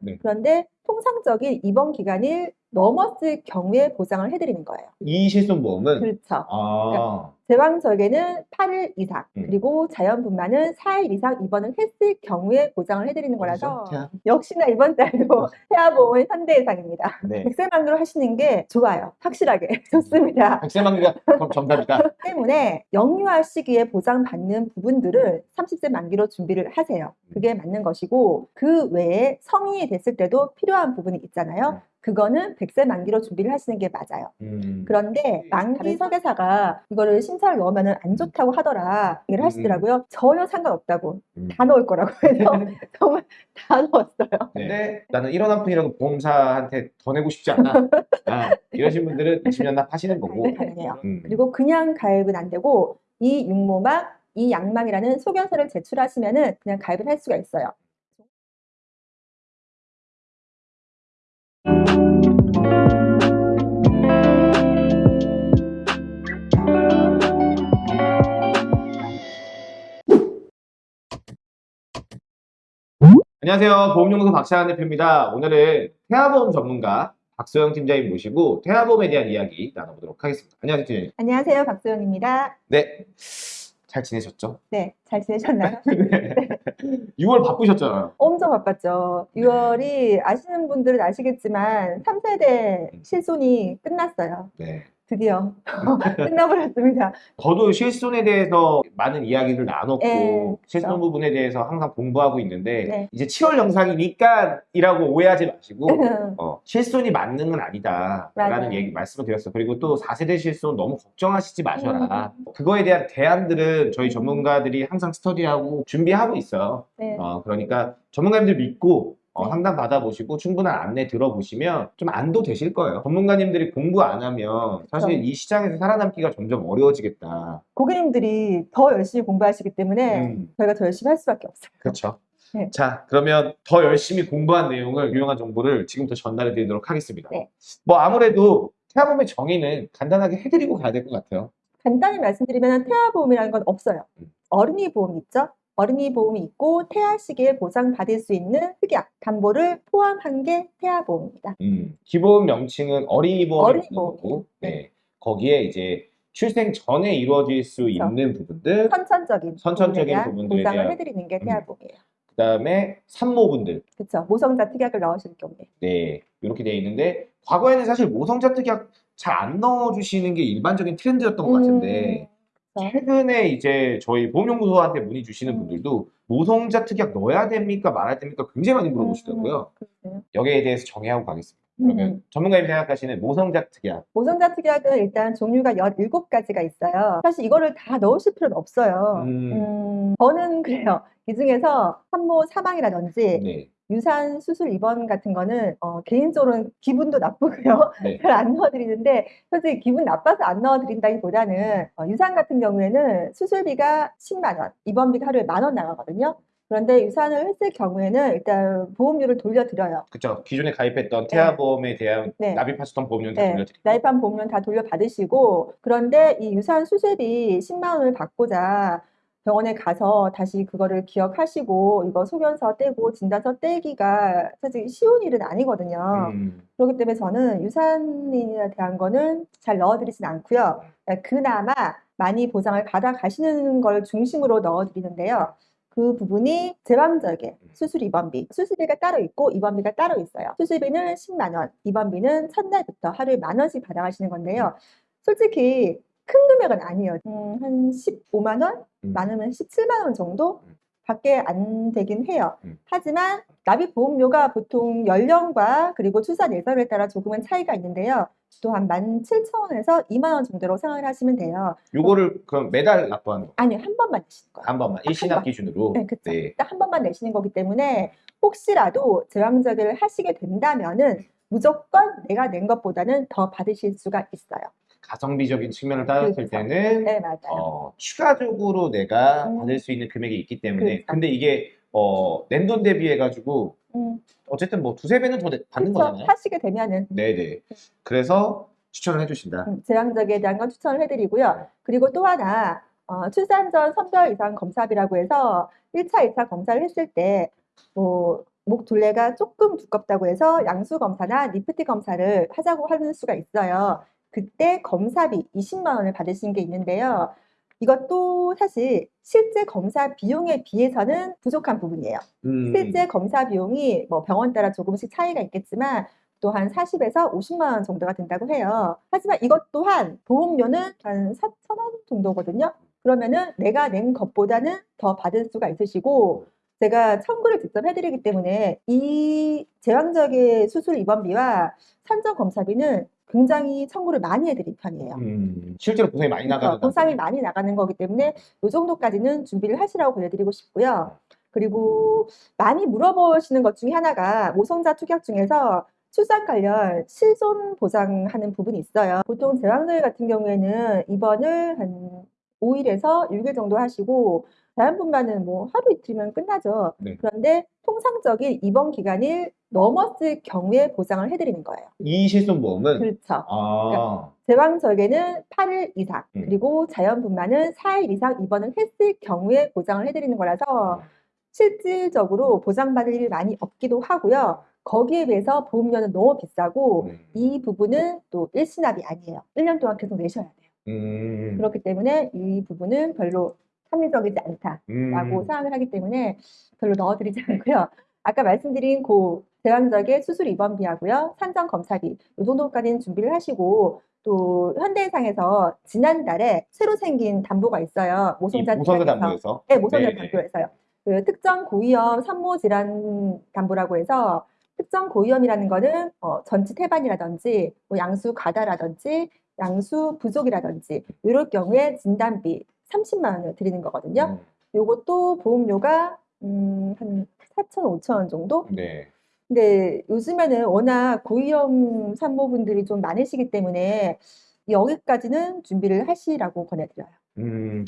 네. 그런데 통상적인 입원 기간이 넘었을 경우에 보장을 해드리는 거예요. 이 실손보험은 그렇죠. 아, 제왕절개는 8일 이상, 음. 그리고 자연분만은 4일 이상 입원을 했을 경우에 보장을 해드리는 거라서 어디서? 태아? 역시나 이번 달도 태아보험은 현대해상입니다. 네. 백세만으로 하시는 게 좋아요. 확실하게 좋습니다. 백세만기가 정답이다. 때문에 영유아 시기에 보장받는 부분들을 30세 만기로 준비를 하세요. 그게 맞는 것이고 그 외에 성인이 됐을 때도 필요한 부분이 있잖아요. 그거는 100세 만기로 준비를 하시는 게 맞아요. 음. 그런데 만기 설계사가 이거를 심사를 넣으면 안 좋다고 하더라 얘기를 하시더라고요. 전혀 상관없다고 음. 다 넣을 거라고 해서 정말 다 넣었어요. 네. 근데 나는 1원 한 푼이라도 보험사한테 더 내고 싶지 않아. 아, 이러신 분들은 20년 납 하시는 거고. 네. 음. 그리고 그냥 가입은 안 되고 이 육모막, 이 양망이라는 소견서를 제출하시면은 그냥 가입을 할 수가 있어요. 안녕하세요. 보험연구소 박찬환 대표입니다. 오늘은 태아보험 전문가 박소영 팀장님 모시고 태아보험에 대한 이야기 나눠보도록 하겠습니다. 안녕하세요, 팀장님. 안녕하세요. 박소영입니다. 네. 잘 지내셨죠? 네, 잘 지내셨나요? 네. 6월 바쁘셨잖아요. 엄청 바빴죠. 6월이 아시는 분들은 아시겠지만 3세대 실손이 끝났어요. 네. 드디어 끝나버렸습니다. 저도 실손에 대해서 많은 이야기를 나눴고 네, 실손 그렇죠. 부분에 대해서 항상 공부하고 있는데 네. 이제 7월 영상이니까 이라고 오해하지 마시고 어, 실손이 맞는 건 아니다 라는. 얘기 말씀을 드렸어요 그리고 또 4세대 실손 너무 걱정하시지 마셔라 음. 그거에 대한 대안들은 저희 전문가들이 항상 스터디하고 준비하고 있어요 네. 어, 그러니까 전문가님들 믿고 어, 네. 상담 받아보시고 충분한 안내 들어보시면 좀 안도 되실 거예요 전문가님들이 공부 안 하면 사실 그렇죠. 이 시장에서 살아남기가 점점 어려워지겠다 고객님들이 더 열심히 공부하시기 때문에 음. 저희가 더 열심히 할 수밖에 없어요. 그렇죠. 네. 자, 그러면 더 열심히 공부한 내용을 유용한 정보를 지금부터 전달해 드리도록 하겠습니다. 네. 뭐 아무래도 태아보험의 정의는 간단하게 해드리고 가야 될 것 같아요. 간단히 말씀드리면 태아보험이라는 건 없어요. 음. 어린이 보험 있죠? 어린이 보험이 있고 태아 시기에 보장받을 수 있는 특약, 담보를 포함한 게 태아 보험입니다. 음, 기본 명칭은 어린이 보험이 어린이 있는 거고, 보험이요. 네. 거기에 이제 출생 전에 이루어질 수 그렇죠. 있는 부분들, 선천적인, 선천적인 부분들에 대한- 해드리는 게 음. 태아 보험이에요. 그 다음에 산모분들, 그렇죠. 모성자 특약을 넣으실 경우에. 네, 이렇게 되어 있는데 과거에는 사실 모성자 특약 잘 안 넣어주시는 게 일반적인 트렌드였던 것 같은데. 음, 최근에 이제 저희 보험연구소한테 문의 주시는 음. 분들도 모성자 특약 넣어야 됩니까 말아야 됩니까 굉장히 많이 물어보시더라고요. 음. 여기에 대해서 정의하고 가겠습니다. 그러면 음. 전문가님 생각하시는 모성자 특약 모성자 특약은 일단 종류가 17가지가 있어요. 사실 이거를 다 넣으실 필요는 없어요. 음. 음, 저는 그래요. 이 중에서 산모 사망이라든지 네. 유산 수술 입원 같은 거는 어, 개인적으로는 기분도 나쁘고요. 네. 잘안 넣어드리는데 솔직히 기분 나빠서 안 넣어드린다기보다는 어, 유산 같은 경우에는 수술비가 10만 원, 입원비가 하루에 만 원 나가거든요. 그런데 유산을 했을 경우에는 일단 보험료를 돌려드려요. 그렇죠. 기존에 가입했던 태아보험에 대한 네. 납입하셨던 보험료는 다 네, 돌려드리고 나이판 보험료는 다 돌려받으시고 그런데 이 유산 수술비 10만 원을 받고자 병원에 가서 다시 그거를 기억하시고 이거 소견서 떼고 진단서 떼기가 사실 쉬운 일은 아니거든요. 음, 그렇기 때문에 저는 유산인에 대한 거는 잘 넣어드리진 않고요. 그나마 많이 보장을 받아 가시는 걸 중심으로 넣어드리는데요. 그 부분이 제왕절개, 수술 입원비. 수술비가 따로 있고 입원비가 따로 있어요. 수술비는 10만 원, 입원비는 첫날부터 하루에 만 원씩 받아가시는 건데요. 솔직히 큰 금액은 아니에요. 음, 한 15만 원? 음. 많으면 17만 원 정도? 음. 밖에 안 되긴 해요. 음. 하지만 납입 보험료가 보통 연령과 그리고 출산 예정에 따라 조금은 차이가 있는데요. 또한 17,000원에서 2만 원 정도로 생각을 하시면 돼요. 요거를 그럼 매달 납부하는 거. 아니요, 한 번만 내시는 거예요. 한 번만 일시납 번. 기준으로. 네, 그쵸. 네. 딱한 번만 내시는 거기 때문에 혹시라도 제왕절개를 하시게 된다면은 무조건 내가 낸 것보다는 더 받으실 수가 있어요. 가성비적인 측면을 따졌을 그렇죠. 때는 네. 어, 추가적으로 내가 음. 받을 수 있는 금액이 있기 때문에 그렇죠. 근데 이게 어, 낸돈 대비해 가지고 음, 어쨌든 뭐 두세 배는 더 내- 받는 그쵸. 거잖아요. 하시게 되면은 네네. 그래서 추천을 해주신다. 음, 제왕절개에 대한 건 추천을 해드리고요. 그리고 또 하나 어, 출산 전 3개월 이상 검사비라고 해서 1차, 2차 검사를 했을 때 뭐 목 둘레가 조금 두껍다고 해서 양수 검사나 리프트 검사를 하자고 하는 수가 있어요. 그때 검사비 20만 원을 받으시는 게 있는데요. 이것도 사실 실제 검사 비용에 비해서는 부족한 부분이에요. 음. 실제 검사 비용이 뭐 병원 따라 조금씩 차이가 있겠지만 또한 40에서 50만 원 정도가 된다고 해요. 하지만 이것 또한 보험료는 한 4천 원 정도거든요. 그러면은 내가 낸 것보다는 더 받을 수가 있으시고 제가 청구를 직접 해드리기 때문에 이 제왕적의 수술 입원비와 산정 검사비는 굉장히 청구를 많이 해드릴 편이에요. 음. 실제로 보상이 많이 나가는 보상이 많이 나가는 거기 때문에 이 정도까지는 준비를 하시라고 보내드리고 싶고요. 그리고 많이 물어보시는 것 중에 하나가 모성자 투격 중에서 출산 관련 실손 보장하는 부분이 있어요. 보통 제왕절 같은 경우에는 입원을 한 5일에서 6일 정도 하시고 자연분만은 뭐 하루 이틀이면 끝나죠. 네. 그런데 통상적인 입원 기간을 넘었을 경우에 보장을 해드리는 거예요. 이 실손보험은 그렇죠. 아. 제왕절개는 8일 이상, 음. 그리고 자연분만은 4일 이상 입원을 했을 경우에 보장을 해드리는 거라서 실질적으로 보장받을 일이 많이 없기도 하고요. 거기에 비해서 보험료는 너무 비싸고 음. 이 부분은 또 일시납이 아니에요. 1년 동안 계속 내셔야 돼요. 음. 그렇기 때문에 이 부분은 별로 합리적이지 않다라고 음. 생각을 하기 때문에 별로 넣어드리지 않고요. 아까 말씀드린 그 대왕적의 수술 입원비하고요, 산정 검사비 이 정도까지는 준비를 하시고 또 현대해상에서 지난달에 새로 생긴 담보가 있어요. 이 모성자. 담보에서 네, 모성자 네네. 담보에서요. 그 특정 고위험 산모 질환 담보라고 해서 특정 고위험이라는 거는 어, 전치 태반이라든지 뭐 양수 과다라든지 양수 부족이라든지 이럴 경우에 진단비 30만 원을 드리는 거거든요. 음. 요것도 보험료가 음, 한 4천, 5천 원 정도? 네. 근데 요즘에는 워낙 고위험 산모분들이 좀 많으시기 때문에 여기까지는 준비를 하시라고 권해드려요. 음.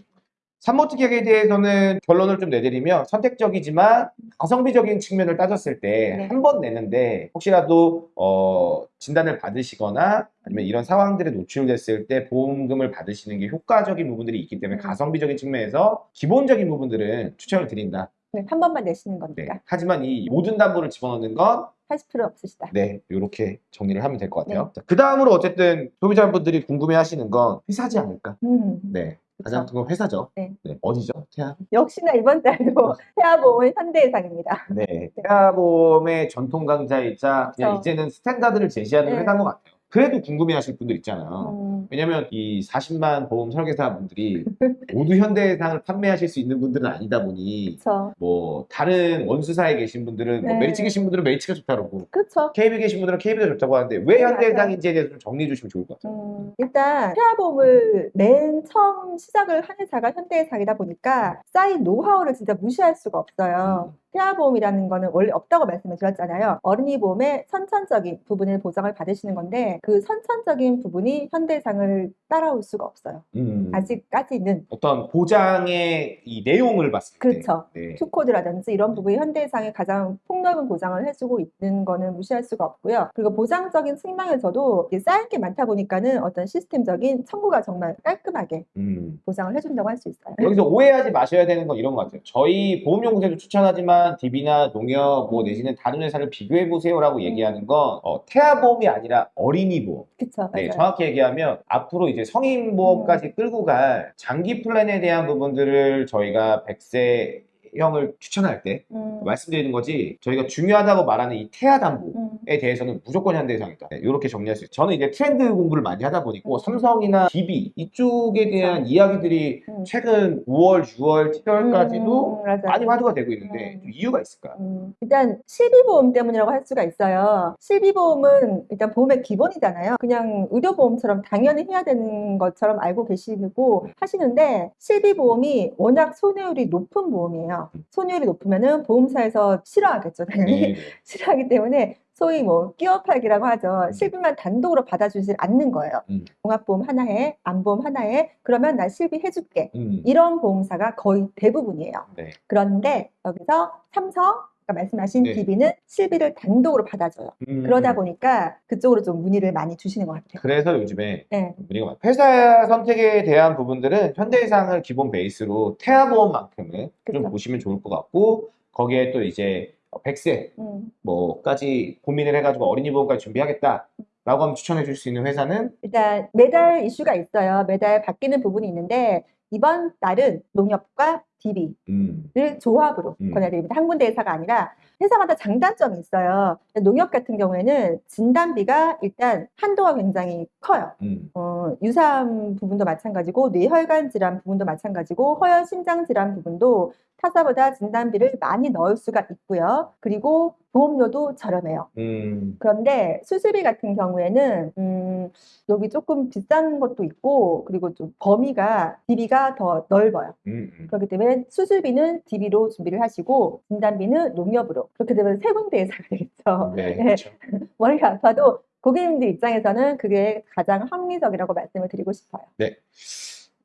산모 특약에 대해서는 결론을 좀 내드리면 선택적이지만 가성비적인 측면을 따졌을 때 네. 한번 내는데 혹시라도 어, 진단을 받으시거나 아니면 이런 상황들에 노출됐을 때 보험금을 받으시는 게 효과적인 부분들이 있기 때문에 음. 가성비적인 측면에서 기본적인 부분들은 추천을 드린다. 네, 한 번만 내시는 네. 거니까 하지만 이 모든 담보를 집어넣는 건 하실 필요 없으시다. 네, 이렇게 정리를 하면 될 것 같아요. 그 다음으로 어쨌든 소비자분들이 궁금해 하시는 건 회사지 않을까? 음, 네. 가장. 큰 건 회사죠. 네. 어디죠? 태아? 역시나 이번 달도 태아보험은 현대해상입니다. 네. 태아보험의 전통 강자이자 그냥 그쵸. 이제는 스탠다드를 제시하는 네. 회사인 것 같아요. 그래도 궁금해 하실 분들 있잖아요. 음, 왜냐면 이 40만 보험 설계사분들이 모두 현대해상을 판매하실 수 있는 분들은 아니다 보니 그렇죠. 뭐 다른 원수사에 계신 분들은 뭐 네. 메리츠 계신 분들은 메리츠가 좋다고 그러고 그렇죠. KB 계신 분들은 KB가 좋다고 하는데 왜 네, 현대해상인지에 대해서 좀 정리해 주시면 좋을 것 같아요. 음, 일단 태아보험을 맨 처음 시작을 한 회사가 현대해상이다 보니까 쌓인 노하우를 진짜 무시할 수가 없어요. 음. 태아보험이라는 거는 원래 없다고 말씀을 드렸잖아요. 어린이 보험의 선천적인 부분을 보장을 받으시는 건데 그 선천적인 부분이 현대해상을 따라올 수가 없어요. 음. 아직까지는 어떤 보장의 이 내용을 봤을 때 그렇죠. 네. 투코드라든지 이런 부분이 현대해상에 가장 폭넓은 보장을 해주고 있는 거는 무시할 수가 없고요. 그리고 보장적인 측면에서도 쌓인 게 많다 보니까는 어떤 시스템적인 청구가 정말 깔끔하게 음. 보장을 해준다고 할 수 있어요. 여기서 오해하지 마셔야 되는 건 이런 것 같아요. 저희 보험연구소에도 추천하지만 DB나 농협 뭐 내지는 다른 회사를 비교해 보세요라고 얘기하는 건 어, 태아보험이 아니라 어린이 보험. 그쵸, 네. 정확히 얘기하면 앞으로 이제 성인 보험까지 끌고 갈 장기 플랜에 대한 부분들을 저희가 100세 형을 추천할 때 음, 말씀드리는 거지 저희가 중요하다고 말하는 이 태아 담보에 음, 대해서는 무조건 현대해상이다. 네, 이렇게 정리할 수 있어요. 저는 이제 트렌드 공부를 많이 하다 보니까 음. 삼성이나 DB 이쪽에 대한. 이야기들이 음. 최근 5월, 6월, 7월까지도 음, 맞아요. 많이 화두가 되고 있는데 이유가 있을까? 음, 일단 실비보험 때문이라고 할 수가 있어요. 실비보험은 일단 보험의 기본이잖아요. 그냥 의료보험처럼 당연히 해야 되는 것처럼 알고 계시고 하시는데 실비보험이 워낙 손해율이 높은 보험이에요. 손해율이 높으면은 보험사에서 싫어하겠죠, 당연히. 네. 싫어하기 때문에 소위 뭐 끼워 팔기라고 하죠. 실비만 단독으로 받아주질 않는 거예요. 음. 종합보험 하나에, 암보험 하나에 그러면 나 실비 해줄게. 음. 이런 보험사가 거의 대부분이에요. 네. 그런데 여기서 삼성, 아까 말씀하신 네. DB는 실비를 단독으로 받아줘요. 음. 그러다 보니까 그쪽으로 좀 문의를 많이 주시는 것 같아요. 그래서 요즘에 네. 문의가 많아요. 회사 선택에 대한 부분들은 현대해상을 기본 베이스로 태아보험만큼은 좀 그쵸. 보시면 좋을 것 같고 거기에 또 이제 100세 음. 뭐까지 고민을 해가지고 어린이 보험까지 준비하겠다 라고 하면 추천해 줄 수 있는 회사는 일단 매달 이슈가 있어요. 매달 바뀌는 부분이 있는데 이번 달은 농협과 DB를 음, 조합으로 음. 권해드립니다. 한 군데 회사가 아니라 회사마다 장단점이 있어요. 농협 같은 경우에는 진단비가 일단 한도가 굉장히 커요. 음, 어, 유사암 부분도 마찬가지고 뇌혈관 질환 부분도 마찬가지고 허연 심장 질환 부분도 타사보다 진단비를 많이 넣을 수가 있고요. 그리고 보험료도 저렴해요. 음, 그런데 수술비 같은 경우에는 음, 여기 조금 비싼 것도 있고 그리고 좀 범위가 DB가 더 넓어요. 음, 음. 그렇기 때문에 수술비는 DB로 준비를 하시고 진단비는 농협으로 그렇게 되면 세 군데에 사게 되겠죠. 네, 네. 그렇죠. 머리가 아파도 고객님들 입장에서는 그게 가장 합리적이라고 말씀을 드리고 싶어요.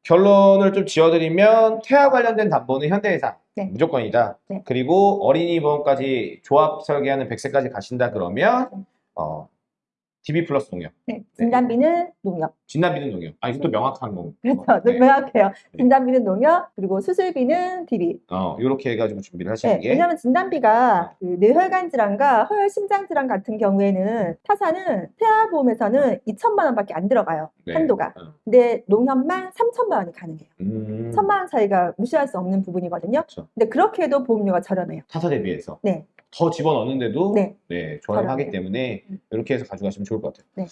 결론을 좀 지어드리면 태아 관련된 담보는 현대해상 네. 무조건이다. 네. 그리고 어린이 보험까지 조합 설계하는 100세까지 가신다 그러면 네. 어, DB 플러스 농협, 네, 진단비는 농협. 진단비는 농협. 아 이것도 명확한 거. 그렇죠. 네. 명확해요. 네. 진단비는 농협, 그리고 수술비는 DB. 어, 이렇게 해가지고 준비를 하시는 네, 게 왜냐하면 진단비가 그 뇌혈관 질환과 허혈 심장 질환 같은 경우에는 타사는 태아보험에서는 2천만 원밖에 안 들어가요. 네. 한도가. 어. 근데 농협만 3천만 원이 가능해요. 음, 천만 원 차이가 무시할 수 없는 부분이거든요. 그렇죠. 근데 그렇게 해도 보험료가 저렴해요. 타사 대비해서 네. 더 집어넣는데도 네. 네, 저렴하기 저렴해요. 때문에 음. 이렇게 해서 가져가시면 좋을 것 같아요.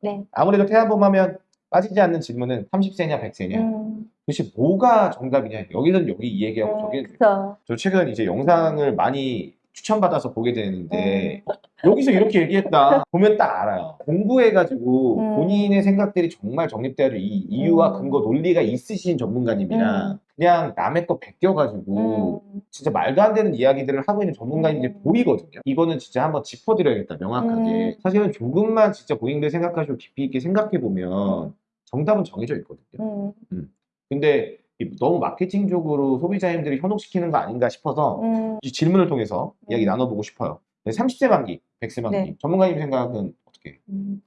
네. 아무래도 태아보험 하면 빠지지 않는 질문은 30세냐 100세냐 음, 도대체 뭐가 정답이냐 여기는 여기 이 얘기하고 저기는 그렇죠. 저 최근 이제 영상을 많이 추천받아서 보게 되는데 음. 어, 여기서 이렇게 얘기했다 보면 딱 알아요 공부해가지고 음. 본인의 생각들이 정말 정립돼야 이 이유와 음. 근거 논리가 있으신 전문가님이랑 음. 그냥 남의 거 베껴가지고 음, 진짜 말도 안 되는 이야기들을 하고 있는 전문가님들이 음. 보이거든요 이거는 진짜 한번 짚어드려야겠다 명확하게 음. 사실은 조금만 진짜 고객들 생각하시고 깊이 있게 생각해보면 정답은 정해져 있거든요 음, 근데 이- 너무 마케팅적으로 소비자님들이 현혹시키는 거 아닌가 싶어서 음. 이 질문을 통해서 이야기 음. 나눠보고 싶어요. 30세 만기, 100세 만기. 네. 전문가님 생각은 어떻게? 음.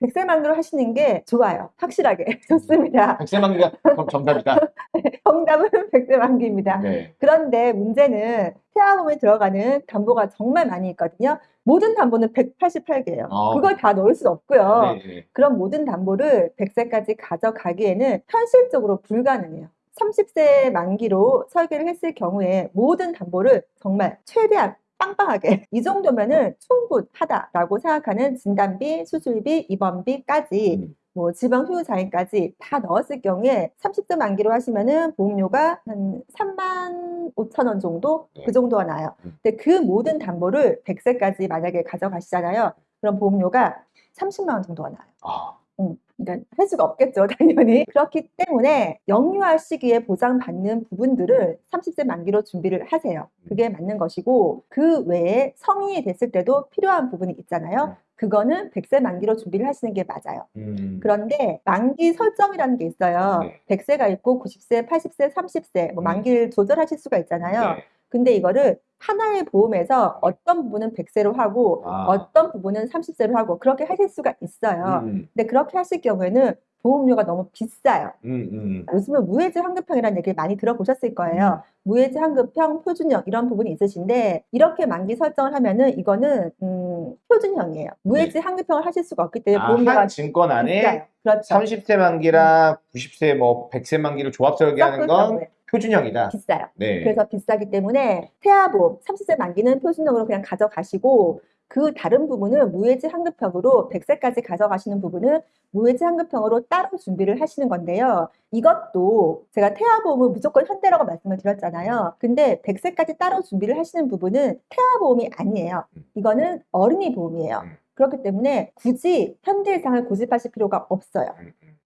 백세만으로 하시는 게 좋아요. 확실하게. 좋습니다. 100세 만기가 그럼 정답이다. 정답은 백세만기입니다. 네. 그런데 문제는 태아보험에 들어가는 담보가 정말 많이 있거든요. 모든 담보는 188개예요. 어. 그걸 다 넣을 수 없고요. 네, 네. 그런 모든 담보를 100세까지 가져가기에는 현실적으로 불가능해요. 30세 만기로 설계를 했을 경우에 모든 담보를 정말 최대한 빵빵하게 이 정도면은 충분하다라고 생각하는 진단비, 수술비, 입원비까지 음. 뭐 지방 후유장애까지 다 넣었을 경우에 30세 만기로 하시면은 보험료가 한 3만 5천 원 정도 네. 그 정도가 나요. 음. 근데 그 모든 담보를 100세까지 만약에 가져가시잖아요. 그럼 보험료가 30만 원 정도가 나요. 아, 음, 그러니까 할 수가 없겠죠, 당연히. 그렇기 때문에 영유아 시기에 보장받는 부분들을 30세 만기로 준비를 하세요. 그게 맞는 것이고, 그 외에 성인이 됐을 때도 필요한 부분이 있잖아요. 그거는 100세 만기로 준비를 하시는 게 맞아요. 음. 그런데 만기 설정이라는 게 있어요. 네. 100세가 있고 90세, 80세, 30세 뭐 음. 만기를 조절하실 수가 있잖아요. 네. 근데 이거를 하나의 보험에서 어떤 부분은 100세로 하고 아. 어떤 부분은 30세로 하고 그렇게 하실 수가 있어요. 음, 근데 그렇게 하실 경우에는 보험료가 너무 비싸요. 음, 음. 요즘은 무해지 환급형이라는 얘기를 많이 들어보셨을 거예요. 무해지 환급형, 표준형 이런 부분이 있으신데 이렇게 만기 설정을 하면은 이거는 음, 표준형이에요. 무해지 환급형을 하실 수가 없기 때문에 아, 보험료가 한 증권 안에. 그렇죠. 30세 만기랑 90세 뭐 100세 만기를 조합 설계하는 건 표준형이다. 비싸요. 네. 그래서 비싸기 때문에 태아보험 30세 만기는 표준형으로 그냥 가져가시고 그 다른 부분은 무해지 환급형으로 100세까지 가져가시는 부분은 무해지 환급형으로 따로 준비를 하시는 건데요. 이것도 제가 태아보험은 무조건 현대라고 말씀을 드렸잖아요. 근데 100세까지 따로 준비를 하시는 부분은 태아보험이 아니에요. 이거는 어린이 보험이에요. 음. 그렇기 때문에 굳이 현대해상을 고집하실 필요가 없어요.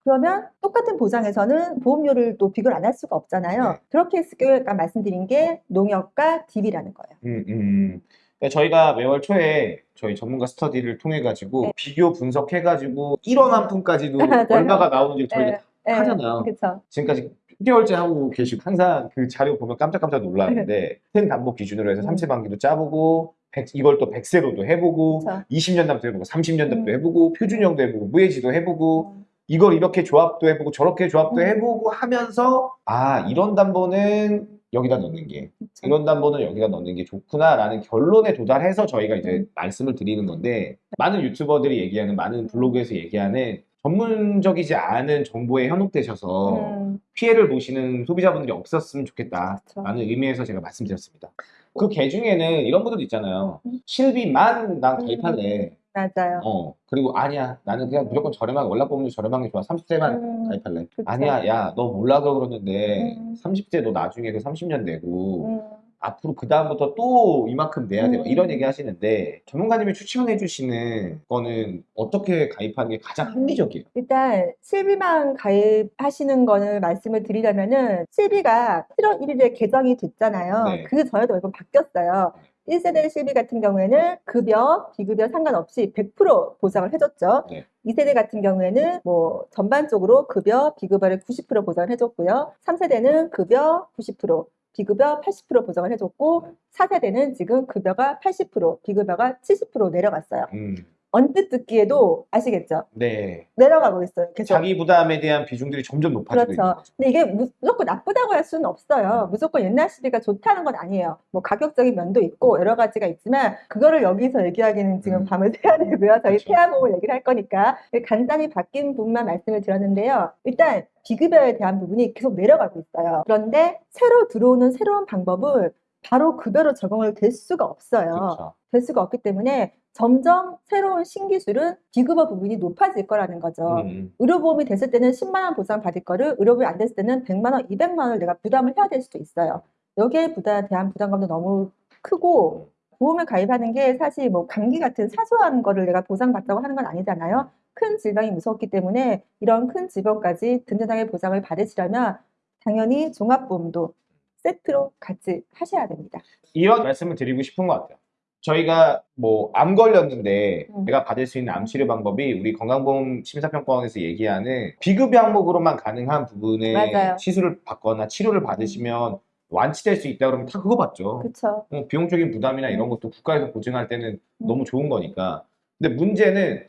음, 음. 그러면 똑같은 보장에서는 보험료를 또 비교를 안 할 수가 없잖아요. 네. 그렇게 했을 경우에 아까 말씀드린 게 농협과 DB라는 거예요. 음, 음. 그러니까 저희가 매월 초에 저희 전문가 스터디를 통해 가지고 네. 비교 분석해 가지고 1원 한 푼까지도. 얼마가 나오는지 저희가 예, 예, 하잖아요. 그렇죠. 지금까지 10개월째 하고 계시고 항상 그 자료 보면 깜짝깜짝 놀라는데 큰 담보 기준으로 해서 음. 3세 만기도 짜보고 100 이걸 또 100세로도 해보고 그렇죠. 20년 담도 해보고 30년 담도 음. 해보고 표준형도 해보고 무해지도 해보고 이걸 이렇게 조합도 해보고 저렇게 조합도 음. 해보고 하면서 아 이런 담보는 여기다 넣는 게 그쵸. 인원담보는 여기다 넣는 게 좋구나라는 결론에 도달해서 저희가 이제 음. 말씀을 드리는 건데 많은 유튜버들이 얘기하는 많은 블로그에서 얘기하는 전문적이지 않은 정보에 현혹되셔서 음, 피해를 보시는 소비자분들이 없었으면 좋겠다라는. 의미에서 제가 말씀드렸습니다. 그 개 중에는 이런 분들도 있잖아요. 음. 실비만 난 가입할래. 맞아요. 어 그리고 아니야 나는 그냥 무조건 저렴하게 월납보험료 저렴한 게 좋아 30대만 음, 가입할래. 그쵸. 아니야 야 너 몰라서 그러는데 음. 30대 너 나중에 그 30년 내고 음, 앞으로 그 다음부터 또 이만큼 내야 돼. 음. 이런 얘기 하시는데 전문가님이 추천해 주시는 거는 어떻게 가입하는 게 가장 합리적이에요? 일단 실비만 가입하시는 거는 말씀을 드리려면은 실비가 7월 1일에 개정이 됐잖아요. 네. 그 전에도 몇번 바뀌었어요. 1세대 실비 같은 경우에는 급여, 비급여 상관없이 100% 보상을 해줬죠. 네. 2세대 같은 경우에는 뭐 전반적으로 급여, 비급여를 90% 보상을 해줬고요. 3세대는 급여 90%, 비급여 80% 보상을 해줬고 4세대는 지금 급여가 80%, 비급여가 70% 내려갔어요. 음, 언뜻 듣기에도 아시겠죠? 네. 내려가고 있어요. 계속. 자기 부담에 대한 비중들이 점점 높아지고 있는 그렇죠. 거죠. 근데 이게 무- 무조건 나쁘다고 할 수는 없어요. 무조건 옛날 시대가 좋다는 건 아니에요. 뭐 가격적인 면도 있고 여러 가지가 있지만 그거를 여기서 얘기하기는 지금 음. 밤을 새야 되고요. 저희 그렇죠. 태아보험을 얘기를 할 거니까 간단히 바뀐 부분만 말씀을 드렸는데요. 일단 비급여에 대한 부분이 계속 내려가고 있어요. 그런데 새로 들어오는 새로운 방법을 바로 급여로 적용을 될 수가 없어요. 그렇죠. 될 수가 없기 때문에 점점 새로운 신기술은 비급여 부분이 높아질 거라는 거죠. 음, 의료보험이 됐을 때는 10만 원 보상 받을 거를 의료보험이 안 됐을 때는 100만 원, 200만 원을 내가 부담을 해야 될 수도 있어요. 여기에 부담에 대한 부담감도 너무 크고 보험을 가입하는 게 사실 뭐 감기 같은 사소한 거를 내가 보상받자고 하는 건 아니잖아요. 큰 질병이 무섭기 때문에 이런 큰 질병까지 든든하게 보상을 받으시려면 당연히 종합보험도 세트로 같이 하셔야 됩니다. 이런 말씀을 드리고 싶은 것 같아요. 저희가 뭐 암 걸렸는데 음. 내가 받을 수 있는 암 치료 방법이 우리 건강보험 심사평가원에서 얘기하는 비급여 항목으로만 가능한 부분에 맞아요. 시술을 받거나 치료를 받으시면 완치될 수 있다 그러면 다 그거 받죠. 그렇죠. 어, 비용적인 부담이나 이런 것도 국가에서 보증할 때는 음. 너무 좋은 거니까. 근데 문제는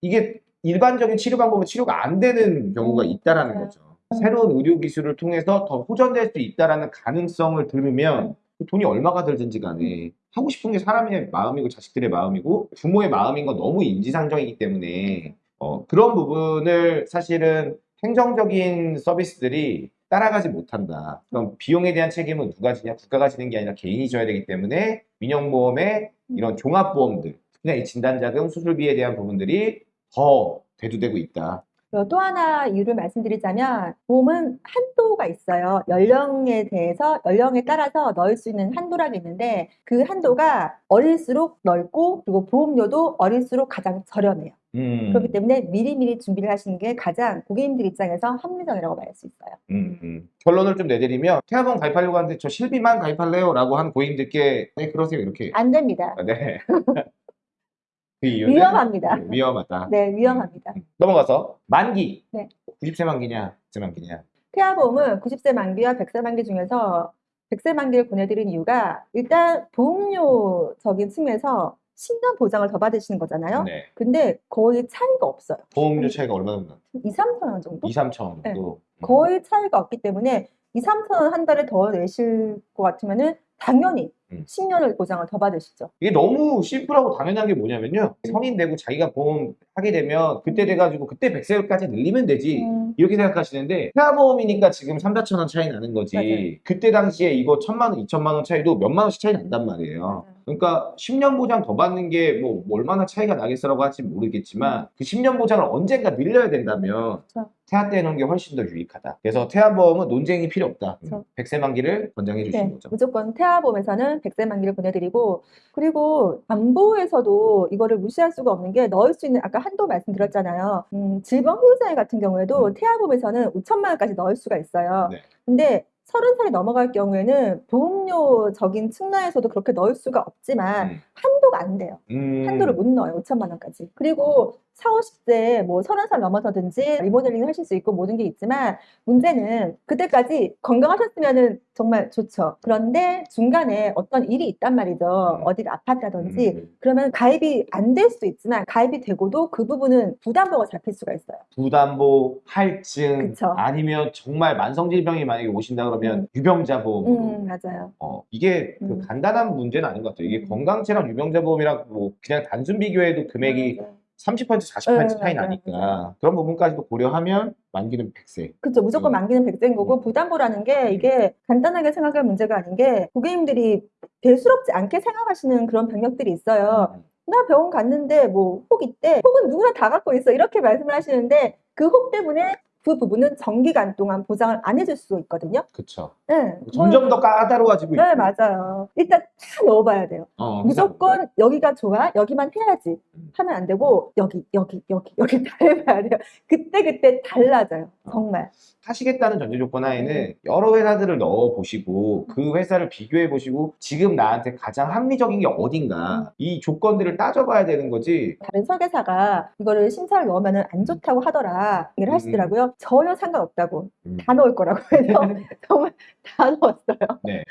이게 일반적인 치료 방법으로 치료가 안 되는 경우가 음, 있다라는 맞아요. 거죠. 새로운 의료 기술을 통해서 더 호전될 수 있다라는 가능성을 들으면 돈이 얼마가 들든지 간에 하고 싶은 게 사람의 마음이고 자식들의 마음이고 부모의 마음인 건 너무 인지상정이기 때문에 어, 그런 부분을 사실은 행정적인 서비스들이 따라가지 못한다. 그럼 비용에 대한 책임은 누가 지냐? 국가가 지는 게 아니라 개인이 져야 되기 때문에 민영보험의 이런 종합보험들, 이 진단자금, 수술비에 대한 부분들이 더 대두되고 있다. 그리고 또 하나 이유를 말씀드리자면 보험은 한도가 있어요. 연령에 대해서 연령에 따라서 넣을 수 있는 한도라고 있는데 그 한도가 어릴수록 넓고 그리고 보험료도 어릴수록 가장 저렴해요. 음, 그렇기 때문에 미리미리 준비를 하시는 게 가장 고객님들 입장에서 합리적이라고 말할 수 있어요. 음, 음. 결론을 좀 내드리면 태아보험 가입하려고 하는데 저 실비만 가입할래요? 라고 한 고객님들께 네 그러세요 이렇게 안 됩니다. 아, 네. 그 이유는 위험합니다. 네, 위험하다. 네, 위험합니다. 넘어가서 만기. 네. 90세 만기냐, 100세 만기냐. 태아보험은 90세 만기와 100세 만기 중에서 100세 만기를 보내드린 이유가 일단 보험료적인 측면에서 10년 보장을 더 받으시는 거잖아요. 네. 근데 거의 차이가 없어요. 보험료 차이가 얼마 정도? 2, 3천 원 정도? 2, 3천 원 네. 정도. 음. 거의 차이가 없기 때문에 2, 3천 원 한 달에 더 내실 것 같으면 은 당연히 음. 10년을 보장을 더 받으시죠. 이게 너무 심플하고 당연한 게 뭐냐면요. 성인 되고 자기가 보험 하게 되면 그때 돼가지고 그때 100세까지 늘리면 되지. 음, 이렇게 생각하시는데 태아보험이니까 지금 3, 4천 원 차이 나는 거지. 맞아요. 그때 당시에 이거 천만 원, 2천만 원 차이도 몇만 원씩 차이 난단 말이에요. 맞아요. 그러니까 10년 보장 더 받는 게 뭐 얼마나 차이가 나겠어라고 할지 모르겠지만 그 10년 보장을 언젠가 늘려야 된다면 그렇죠. 태아 때 놓은 게 훨씬 더 유익하다. 그래서 태아보험은 논쟁이 필요 없다. 그렇죠. 100세 만기를 권장해 주시는 네, 거죠. 무조건 태아보험에서는 100세 만기를 보내드리고 그리고 안보에서도 이거를 무시할 수가 없는 게 넣을 수 있는 아까 한도 말씀드렸잖아요. 음, 질병보호장애 같은 경우에도 음. 태아보험에서는 5천만 원까지 넣을 수가 있어요. 네. 근데 서른 살이 넘어갈 경우에는 보험료적인 측면에서도 그렇게 넣을 수가 없지만 음. 한도가 안 돼요. 음. 한도를 못 넣어요. 5천만 원까지. 그리고 4, 50대 뭐 30살 넘어서든지 리모델링 하실 수 있고 모든 게 있지만 문제는 그때까지 건강하셨으면은 정말 좋죠. 그런데 중간에 어떤 일이 있단 말이죠. 음. 어디를 아팠다든지 음. 그러면 가입이 안 될 수도 있지만 가입이 되고도 그 부분은 부담보가 잡힐 수가 있어요. 부담보, 할증, 그쵸. 아니면 정말 만성질병이 만약에 오신다 그러면 그러면 유병자 보험으로 음, 맞아요. 어, 이게 그 음. 간단한 문제는 아닌 것 같아요. 이게 음. 건강체랑 유병자 보험이랑 뭐 그냥 단순 비교해도 금액이 맞아요. 30% 40% 네, 차이 맞아요, 나니까 맞아요. 그런 부분까지도 고려하면 만기는 100세. 그렇죠. 무조건 음. 만기는 백세인 거고 음. 부담보라는 게 이게 간단하게 생각할 문제가 아닌 게 고객님들이 대수롭지 않게 생각하시는 그런 병력들이 있어요. 나 병원 갔는데 뭐 혹 있대. 혹은 누구나 다 갖고 있어. 이렇게 말씀을 하시는데 그 혹 때문에 그 부분은 정기간 동안 보장을 안 해줄 수 있거든요. 그쵸. 네. 점점 더 까다로워지고 있고. 네, 맞아요. 일단 다 넣어봐야 돼요. 어, 무조건 여기가 좋아, 여기만 해야지 음. 하면 안 되고 여기, 여기, 여기, 여기 다 해봐야 돼요. 그때 그때 달라져요. 정말. 하시겠다는 전제 조건 하에는 네. 여러 회사들을 넣어 보시고 그 회사를 비교해 보시고 지금 나한테 가장 합리적인 게 음. 어딘가 이 조건들을 따져봐야 되는 거지. 다른 설계사가 이거를 심사를 넣으면 안 좋다고 하더라 얘기를 하시더라고요. 전혀 상관없다고 음. 다 넣을 거라고 해서 정말 다 넣었어요. 네.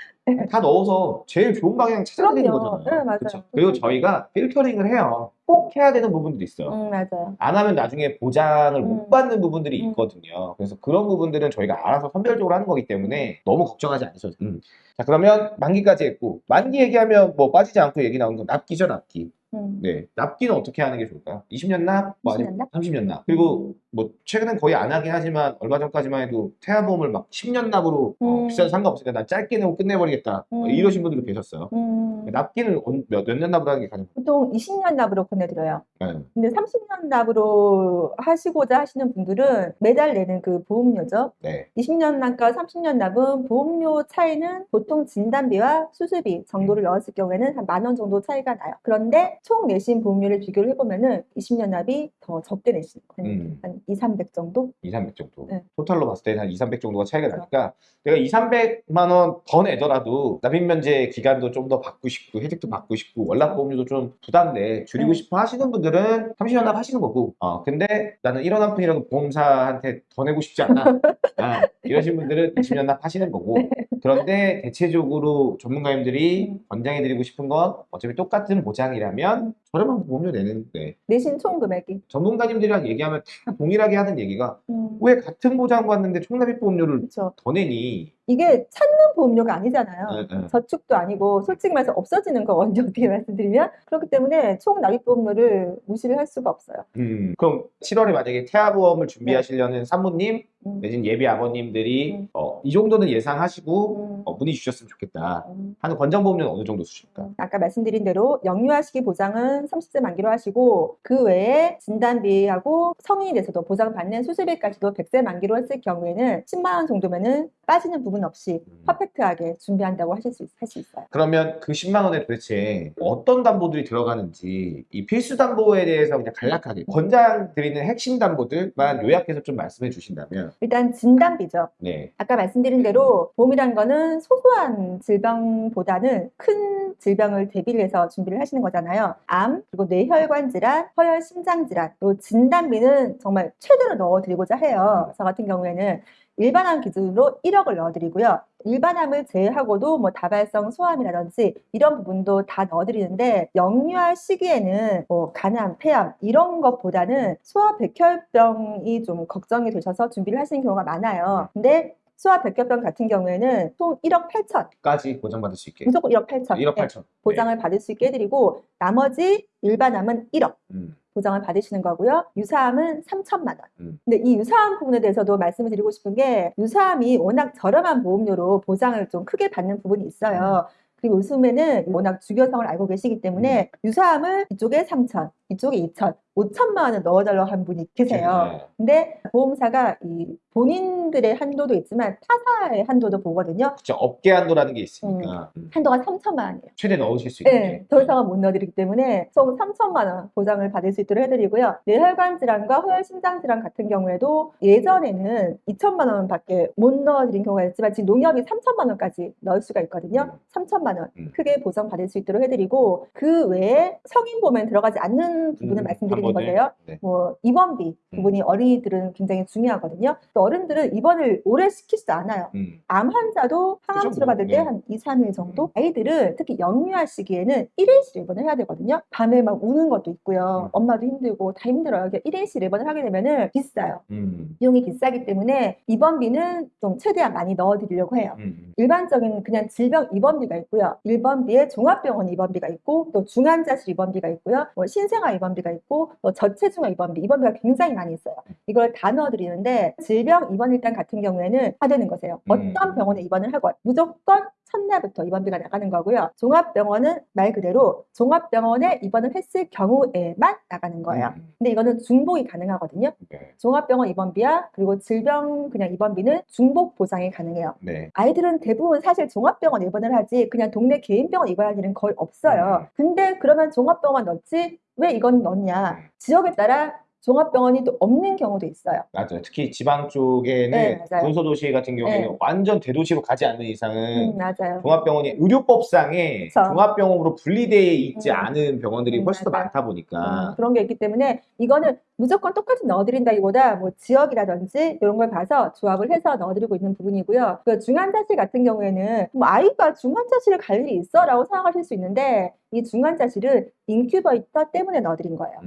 다 넣어서 제일 좋은 방향 그럼요. 거잖아요. 네, 맞아요. 그쵸? 그리고 저희가 필터링을 해요. 꼭 해야 되는 부분들이 있어요. 음, 맞아요. 안 하면 나중에 보장을 못 음. 받는 부분들이 음. 있거든요. 그래서 그런 부분들은 저희가 알아서 선별적으로 하는 거기 때문에 너무 걱정하지 않으셔도 돼요. 음. 자, 그러면 만기까지 했고, 만기 얘기하면 뭐 빠지지 않고 얘기 나오는 건 납기죠, 납기. 음. 네. 납기는 어떻게 하는 게 좋을까요? 20년 납? 뭐 20년 납? 30년 납. 그리고 뭐 최근엔 거의 안 하긴 하지만 얼마 전까지만 해도 태아보험을 막 10년 납으로 어, 음. 비싸도 상관없으니까 난 짧게 내고 끝내버리겠다. 뭐 음. 이러신 분들도 계셨어요. 음, 납기는 언- 몇, 납으로 하는 게 가장 보통 20년 납으로 보내드려요. 네. 근데 30년 납으로 하시고자 하시는 분들은 매달 내는 그 보험료죠. 네. 20년 납과 30년 납은 보험료 차이는 보통 진단비와 수술비 정도를 넣었을 경우에는 한 만 원 정도 차이가 나요. 그런데 총 내신 보험료를 비교를 해보면 은 20년 납이 더 적게 내시는 거예요. 음. 한 2, 300 정도? 2, 300 정도. 네. 토탈로 봤을 때한 2, 300 정도가 차이가 그렇죠. 나니까 내가 2, 300만 원 더 내더라도 납입 면제 기간도 좀 더 받고 싶고 혜택도 받고 싶고 월납 보험료도 좀 부담돼 줄이고 네. 싶어 하시는 분들은 30년 납 하시는 거고 어 근데 나는 1원 한 푼이라도 보험사한테 더 내고 싶지 않아 아, 이러신 분들은 20년 납 하시는 거고 그런데 대체적으로 전문가님들이 음. 권장해드리고 싶은 건 어차피 똑같은 보장이라면 저렴한 보험료 내는데 내신 총 금액이. 전문가님들이랑 얘기하면 다 동일 하게 하는 얘기가 음, 왜 같은 보장 받는데 총납입 보험료를 그렇죠. 더 내니? 이게 찾는 보험료가 아니잖아요. 예, 예. 저축도 아니고 솔직히 말해서 없어지는 거 먼저 어떻게 말씀드리면 그렇기 때문에 총 납입 보험료를 무시를 할 수가 없어요. 음, 그럼 7월에 만약에 태아 보험을 준비하시려는 산모님 음, 내진 예비 아버님들이 음. 어, 이 정도는 예상하시고 음, 어, 문의 주셨으면 좋겠다 음. 하는 권장보험료는 어느 정도 수준일까? 아까 말씀드린 대로 영유아 시기 보장은 30세 만기로 하시고 그 외에 진단비하고 성인이 돼서도 보장받는 수술비까지도 100세 만기로 했을 경우에는 10만 원 정도면은 빠지는 부분 없이 음. 퍼펙트하게 준비한다고 하실 수, 있, 할수 있어요. 그러면 그 10만 원에 도대체 어떤 담보들이 들어가는지 이 필수 담보에 대해서 그냥 간략하게 권장 드리는 핵심 담보들만 요약해서 좀 말씀해 주신다면 일단 진단비죠. 네. 아까 말씀드린 대로 보험이란 거는 소소한 질병보다는 큰 질병을 대비를 해서 준비를 하시는 거잖아요. 암, 그리고 뇌혈관 질환, 허혈 심장 질환, 또 진단비는 정말 최대로 넣어드리고자 해요. 저 같은 경우에는 일반암 기준으로 1억을 넣어드리고요. 일반암을 제외하고도 뭐 다발성 소암이라든지 이런 부분도 다 넣어드리는데 영유아 시기에는 뭐 간암, 폐암 이런 것보다는 소아백혈병이 좀 걱정이 되셔서 준비를 하시는 경우가 많아요. 근데 소아 백혈병 같은 경우에는 총 1억 8천, 까지 보장받을 수 있게 무조건 1억 8천 1억 네, 8천 보장을 받을 수 있게 해드리고 나머지 일반암은 1억. 음. 보장을 받으시는 거고요. 유사암은 3천만 원. 음. 근데 이 유사암 부분에 대해서도 말씀을 드리고 싶은 게 유사암이 워낙 저렴한 보험료로 보장을 좀 크게 받는 부분이 있어요. 그리고 요즘에는 워낙 주교성을 알고 계시기 때문에 유사암을 이쪽에 3천, 이쪽에 2천, 5천만 원을 넣어달라고 한 분이 계세요. 네. 근데 보험사가 이 본인들의 한도도 있지만 타사의 한도도 보거든요. 그쵸 업계 한도라는 게 있으니까 음. 한도가 3천만 원이에요. 최대 넣으실 수 있게 네, 더 이상은 못 넣어드리기 때문에 총 3천만 원 보장을 받을 수 있도록 해드리고요. 뇌혈관 질환과 허혈 심장 질환 같은 경우에도 예전에는 2천만 원밖에 못 넣어드린 경우가 있지만 지금 농협이 3천만 원까지 넣을 수가 있거든요. 음. 3천만 원 음. 크게 보장 받을 수 있도록 해드리고 그 외에 성인 보험에 들어가지 않는 큰 부분을 음, 말씀드리는. 건데요. 네. 뭐 입원비 음. 부분이 어린이들은 굉장히 중요하거든요. 또 어른들은 입원을 오래 시키지도 않아요. 음. 암 환자도 항암 치료 받을 뭐, 네. 때 한 2, 3일 정도? 아이들은 특히 영유아 시기에는 1일씩 입원을 해야 되거든요. 밤에 막 우는 것도 있고요. 음. 엄마도 힘들고 다 힘들어요. 1일씩 입원을 하게 되면은 비싸요. 음. 비용이 비싸기 때문에 입원비는 좀 최대한 많이 넣어드리려고 해요. 음. 일반적인 그냥 질병 입원비가 있고요. 일반비에 종합병원 입원비가 있고 또 중환자실 입원비가 있고요. 뭐 신생아 입원비가 있고 또 저체중아 입원비 입원비가 굉장히 많이 있어요. 이걸 다 넣어드리는데 질병 입원 일당 같은 경우에는 다 되는 거세요. 음. 어떤 병원에 입원을 하건 무조건 첫날부터 입원비가 나가는 거고요. 종합병원은 말 그대로 종합병원에 입원을 했을 경우에만 나가는 거예요. 음. 근데 이거는 중복이 가능하거든요. 네. 종합병원 입원비야 그리고 질병 그냥 입원비는 중복 보장이 가능해요. 네. 아이들은 대부분 사실 종합병원 입원을 하지 그냥 동네 개인병원 입원할 일은 거의 없어요. 음. 근데 그러면 종합병원 넣지 왜 이건 넣냐? 음. 지역에 따라 종합병원이 또 없는 경우도 있어요. 맞아요. 특히 지방 쪽에는 네, 맞아요. 군소도시 같은 경우에는 네. 완전 대도시로 가지 않는 이상은 음, 맞아요. 종합병원이 의료법상에 그쵸. 종합병원으로 분리되어 있지 음. 않은 병원들이 음, 훨씬 더 맞아요. 많다 보니까 음, 그런 게 있기 때문에 이거는 무조건 똑같이 넣어드린다기보다 뭐 지역이라든지 이런 걸 봐서 조합을 해서 넣어드리고 있는 부분이고요. 그 중환자실 같은 경우에는 뭐 아이가 중환자실을 갈 일이 있어라고 생각하실 수 있는데 이 중환자실은 인큐베이터 때문에 넣어드린 거예요.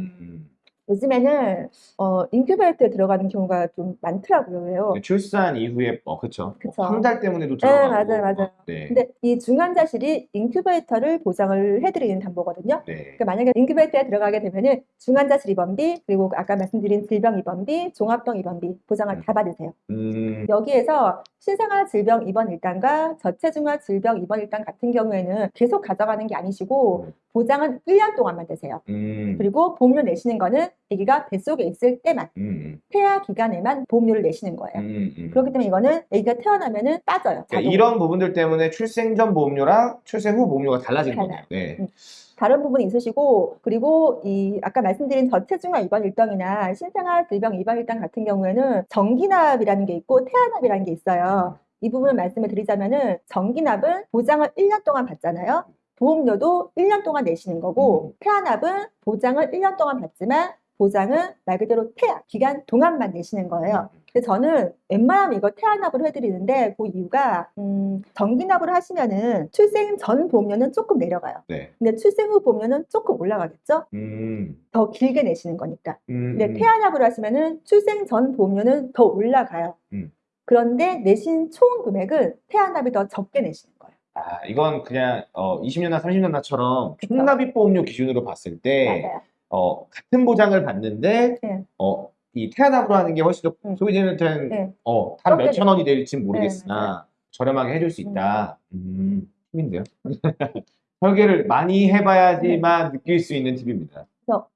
음. 요즘에는 어, 인큐베이터에 들어가는 경우가 좀 많더라고요. 왜요? 출산 이후에 어 그쵸. 황달 때문에도 네, 들어가고 맞아요, 맞아요. 네. 근데 이 중환자실이 인큐베이터를 보장을 해드리는 담보거든요. 네. 그러니까 만약에 인큐베이터에 들어가게 되면은 중환자실 입원비 그리고 아까 말씀드린 질병 입원비, 종합병 입원비 보장을 다 받으세요. 음. 여기에서 신생아 질병 입원 일당과 저체중아 질병 입원 일당 같은 경우에는 계속 가져가는 게 아니시고 음. 보장은 1년 동안만 되세요. 음. 그리고 보험료 내시는 거는 아기가 뱃속에 있을 때만 음. 태아 기간에만 보험료를 내시는 거예요. 음. 음. 그렇기 때문에 이거는 아기가 태어나면 은 빠져요. 그러니까 자동으로. 이런 부분들 때문에 출생 전 보험료랑 출생 후 보험료가 달라지는 달라요. 거네요. 네. 음. 다른 부분이 있으시고 그리고 이 아까 말씀드린 저체중아 입원 일당이나 신생아 질병 입원 일당 같은 경우에는 정기납이라는 게 있고 태아납이라는 게 있어요. 이 부분을 말씀을 드리자면은 정기납은 보장을 1년 동안 받잖아요. 보험료도 1년 동안 내시는 거고 태아납은 보장을 1년 동안 받지만 보장은 말 그대로 태아 기간 동안만 내시는 거예요. 근데 저는 웬만하면 이거 태아납으로 해드리는데 그 이유가 음, 정기납으로 하시면은 출생 전 보험료는 조금 내려가요. 네. 근데 출생 후 보면은 조금 올라가겠죠? 음. 더 길게 내시는 거니까. 음. 근데 태아납으로 하시면은 출생 전 보험료는 더 올라가요. 음. 그런데 내신 총 금액은 태아납이 더 적게 내시는 거예요. 아, 이건 그냥 어 20년나 30년나처럼 그쵸. 총납입 보험료 기준으로 봤을 때 맞아요. 어, 같은 보장을 받는데 네. 어, 이 태아납으로 하는 게 훨씬 더 음. 소비자한테는 네. 어, 한 적게 몇천 원이 될지 네, 모르겠으나 저렴하게 해줄 수 있다. 음, 팁인데요. 설계를 많이 해봐야지만 느낄 수 있는 팁입니다.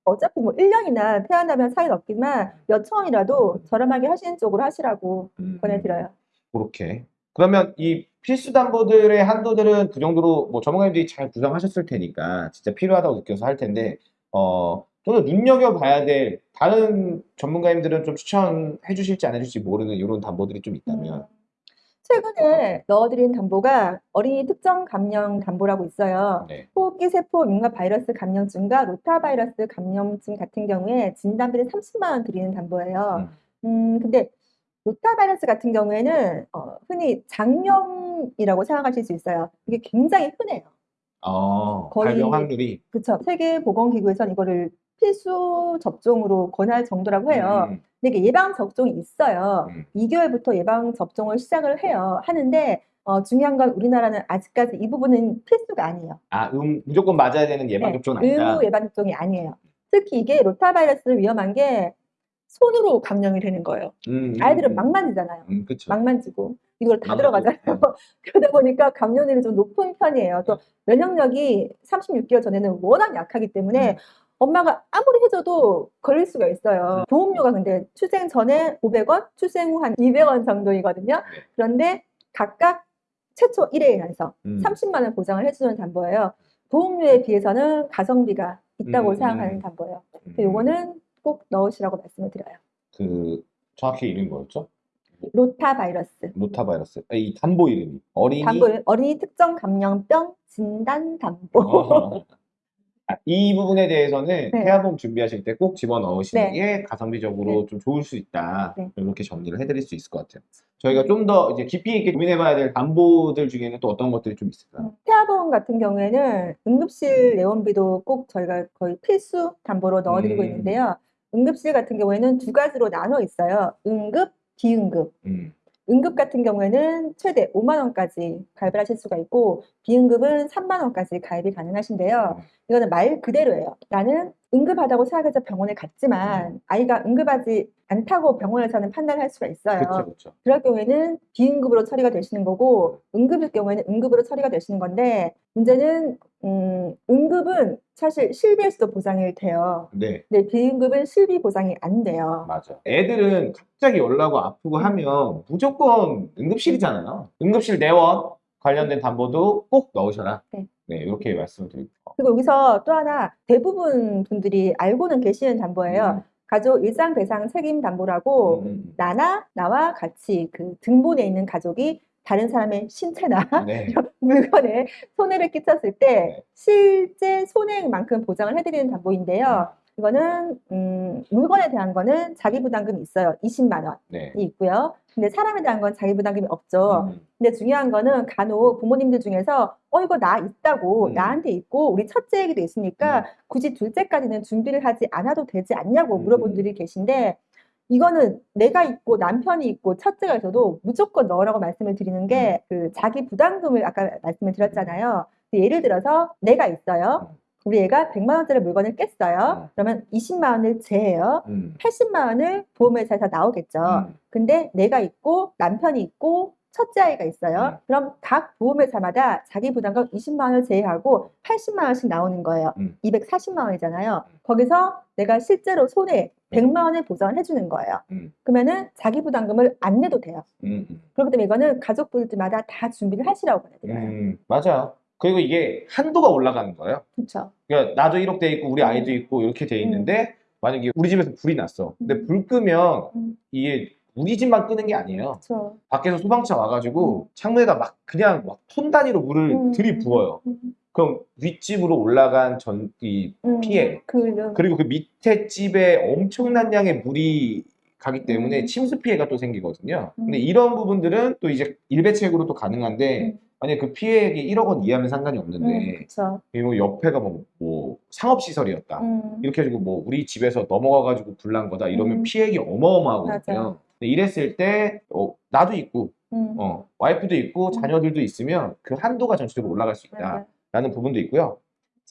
어차피 뭐 1년이나 태어나면 차이는 없지만 몇 천 원이라도 저렴하게 하시는 쪽으로 하시라고 음, 권해드려요. 그렇게. 그러면 이 필수 담보들의 한도들은 그 정도로 뭐 전문가님들이 잘 구성하셨을 테니까 진짜 필요하다고 느껴서 할 텐데 어, 좀더 눈여겨봐야 될 다른 전문가님들은 좀 추천해 주실지 안 해주실지 모르는 이런 담보들이 좀 있다면 음. 최근에 넣어드린 담보가 어린이 특정 감염 담보라고 있어요. 네. 호흡기 세포 민감 바이러스 감염증과 로타 바이러스 감염증 같은 경우에 진단비를 30만 원 드리는 담보예요. 음, 근데 로타 바이러스 같은 경우에는 어, 흔히 장염이라고 생각하실 수 있어요. 이게 굉장히 흔해요. 어, 거의- 발병 확률이 그쵸? 세계 보건기구에서는 이거를 필수 접종으로 권할 정도라고 해요. 음, 근데 이게 예방 접종이 있어요. 음. 2개월부터 예방 접종을 시작을 해요. 하는데 어, 중요한 건 우리나라는 아직까지 이 부분은 필수가 아니에요. 아, 음, 무조건 맞아야 되는 예방 네, 접종은 아니다. 의무 예방 접종이 아니에요. 특히 이게 로타바이러스는 위험한 게 손으로 감염이 되는 거예요. 음, 음, 아이들은 음. 막 만지잖아요. 음. 막 만지고 이걸 다. 들어가잖아요. 그러다 보니까 감염률이 좀 높은 편이에요. 또 면역력이 36개월 전에는 워낙 약하기 때문에 음. 엄마가 아무리 해줘도 걸릴 수가 있어요. 보험료가 근데 출생 전에 500원, 출생 후 한 200원 정도이거든요. 네. 그런데 각각 최초 1회에 한서 음. 30만 원 보장을 해주는 담보예요. 보험료에 비해서는 가성비가 있다고 음, 생각하는 음. 담보예요. 음. 요거는 꼭 넣으시라고 말씀을 드려요. 그 정확히 이름이 뭐였죠? 로타 바이러스. 로타바이러스. 아, 이 담보 이름이 어린이 담보 어린이 특정 감염병 진단 담보. 어, 아, 이 부분에 대해서는 네. 태아보험 준비하실 때 꼭 집어 넣으시는 네. 게 가성비적으로 좀 좋을 수 있다. 네. 이렇게 정리를 해드릴 수 있을 것 같아요. 저희가 좀 더 이제 깊이 있게 고민해봐야 될 담보들 중에는 또 어떤 것들이 좀 있을까요? 태아보험 같은 경우에는 응급실 내원비도 꼭 저희가 거의 필수 담보로 넣어드리고 음. 있는데요. 응급실 같은 경우에는 두 가지로 나눠 있어요. 응급, 비응급. 음, 응급 같은 경우에는 최대 5만 원까지 가입을 하실 수가 있고 비응급은 3만 원까지 가입이 가능하신데요. 음. 이거는 말 그대로예요. 나는 응급하다고 생각해서 병원에 갔지만 아이가 응급하지 않다고 병원에서는 판단을 할 수가 있어요. 그렇죠, 그렇죠. 그럴 경우에는 비응급으로 처리가 되시는 거고 응급일 경우에는 응급으로 처리가 되시는 건데 문제는 음, 응급은 사실 실비에서도 보상이 돼요. 네, 근데 비응급은 실비 보상이 안 돼요. 맞아. 애들은 갑자기 열나고 아프고 하면 무조건 응급실이잖아요. 응급실 내원 관련된 담보도 꼭 넣으셔라. 네. 네, 이렇게 말씀을 드릴게요. 그리고 여기서 또 하나 대부분 분들이 알고는 계시는 담보예요. 가족 일상 배상 책임 담보라고 음, 음, 나나 나와 같이 그 등본에 있는 가족이 다른 사람의 신체나 음. 네. 물건에 손해를 끼쳤을 때 네. 실제 손해만큼 보장을 해드리는 담보인데요. 이거는 음, 물건에 대한 거는 자기 부담금이 있어요. 20만 원이 네. 있고요. 근데 사람에 대한 건 자기 부담금이 없죠. 음, 근데 중요한 거는 간혹 부모님들 중에서 어 이거 나 있다고 음. 나한테 있고 우리 첫째 얘기도 있으니까 음. 굳이 둘째까지는 준비를 하지 않아도 되지 않냐고 음. 물어본 분들이 계신데 이거는 내가 있고 남편이 있고 첫째가 있어도 무조건 넣으라고 말씀을 드리는 게 그 자기 부담금을 아까 말씀을 드렸잖아요. 그 예를 들어서 내가 있어요. 우리 애가 100만 원짜리 물건을 깼어요. 음. 그러면 20만 원을 제해요. 음, 80만 원을 보험회사에서 나오겠죠. 음. 근데 내가 있고 남편이 있고 첫째 아이가 있어요. 음. 그럼 각 보험회사마다 자기 부담금 20만 원을 제외하고 80만 원씩 나오는 거예요. 음. 240만 원이잖아요. 거기서 내가 실제로 손해 100만 원을 보상을 해주는 거예요. 음. 그러면은 자기 부담금을 안 내도 돼요. 음, 음. 그렇기 때문에 이거는 가족분들마다 다 준비를 하시라고 보내드려요. 음, 맞아요. 그리고 이게 한도가 올라가는 거예요. 그렇죠. 그러니까 나도 이렇게 돼 있고 우리 음. 아이도 있고 이렇게 돼 있는데 만약에 우리 집에서 불이 났어. 근데 불 끄면 음. 이게 우리 집만 끄는 게 아니에요. 그렇죠. 밖에서 소방차 와가지고 창문에다 막 그냥 막 톤 단위로 물을 음. 들이부어요. 음. 그럼 윗집으로 올라간 전, 이 음. 피해. 그, 그리고 그 밑에 집에 엄청난 양의 물이 가기 때문에 음. 침수 피해가 또 생기거든요. 근데 음. 이런 부분들은 또 이제 일배책으로 또 가능한데 음. 만약에 그 피해액이 1억 원 이하면 상관이 없는데 그렇죠. 그리고 옆에가 뭐, 뭐 상업시설이었다. 음. 이렇게 해가지고 뭐 우리 집에서 넘어가가지고 불난 거다 이러면 음. 피해액이 어마어마하거든요. 근데 이랬을 때 어, 나도 있고 음. 어, 와이프도 있고 음. 자녀들도 있으면 그 한도가 전체적으로 올라갈 수 있다라는. 부분도 있고요.